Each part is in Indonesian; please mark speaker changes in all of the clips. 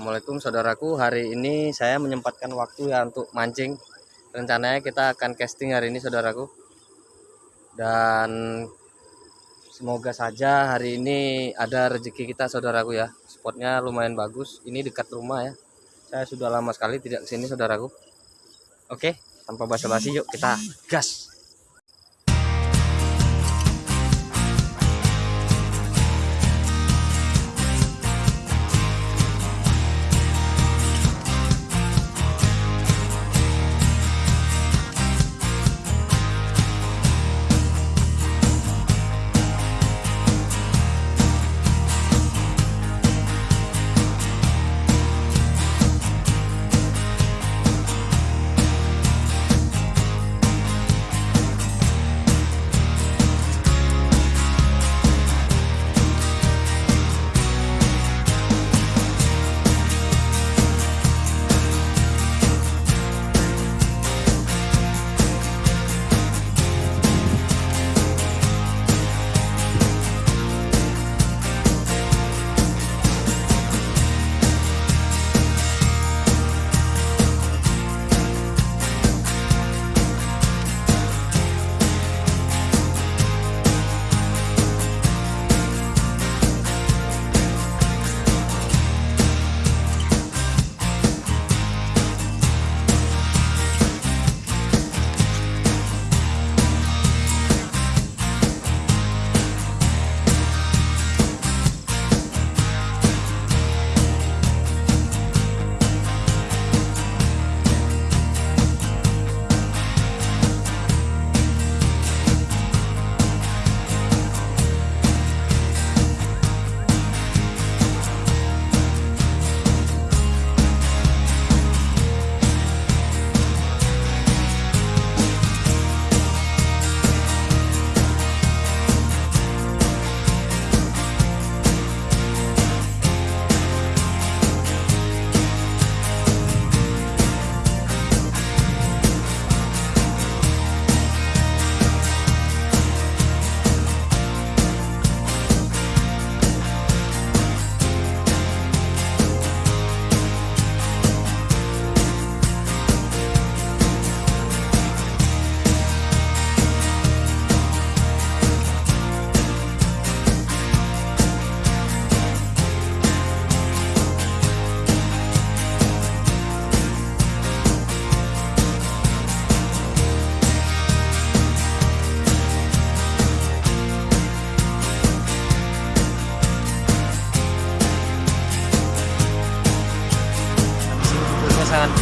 Speaker 1: Assalamualaikum saudaraku. Hari ini saya menyempatkan waktu ya untuk mancing. Rencananya kita akan casting hari ini saudaraku. Dan semoga saja hari ini ada rezeki kita saudaraku ya. Spotnya lumayan bagus. Ini dekat rumah ya. Saya sudah lama sekali tidak ke sini saudaraku. Oke tanpa basa-basi yuk kita gas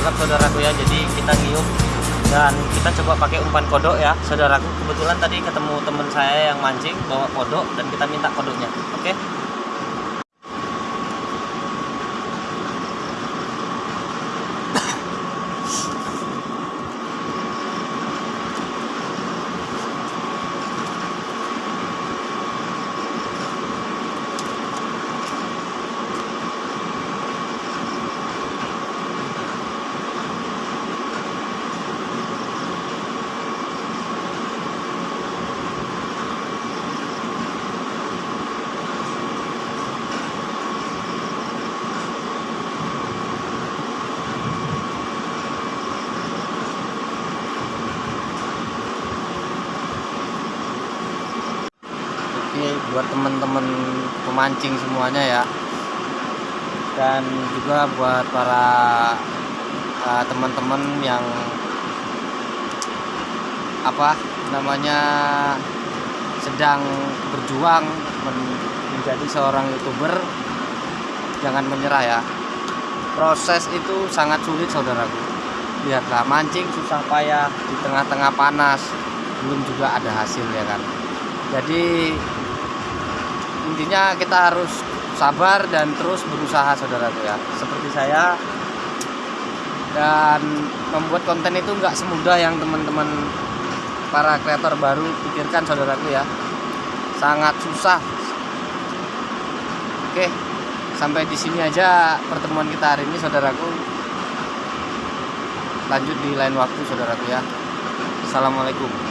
Speaker 1: gelap saudaraku ya. Jadi kita ngiup dan kita coba pakai umpan kodok ya. Saudaraku kebetulan tadi ketemu teman saya yang mancing bawa kodok dan kita minta kodoknya. Oke? ini buat teman-teman pemancing semuanya ya. Dan juga buat para uh, teman-teman yang apa namanya sedang berjuang men- menjadi seorang youtuber jangan menyerah ya. Proses itu sangat sulit saudaraku. Lihatlah mancing susah payah di tengah-tengah panas belum juga ada hasil ya kan. Jadi intinya kita harus sabar dan terus berusaha saudaraku ya. Seperti saya. Dan membuat konten itu nggak semudah yang teman-teman para kreator baru pikirkan saudaraku ya. Sangat susah. Oke sampai di sini aja pertemuan kita hari ini saudaraku lanjut di lain waktu saudaraku ya. Assalamualaikum